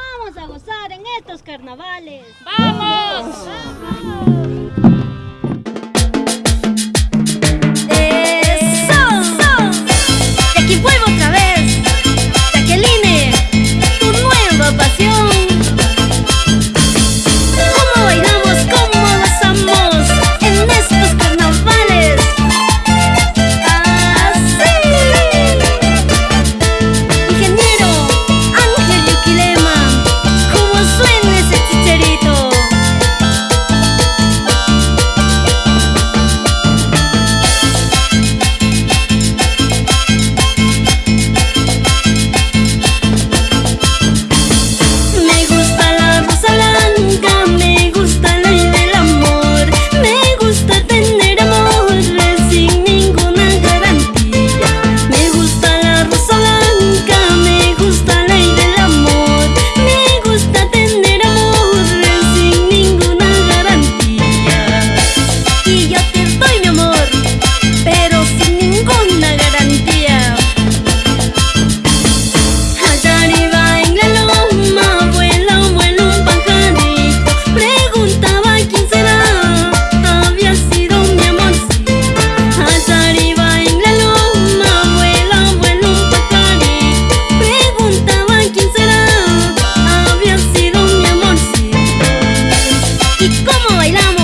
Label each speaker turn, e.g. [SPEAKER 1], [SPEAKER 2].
[SPEAKER 1] Vamos a gozar en estos carnavales. ¡Vamos! ¡Vamos! bailamos.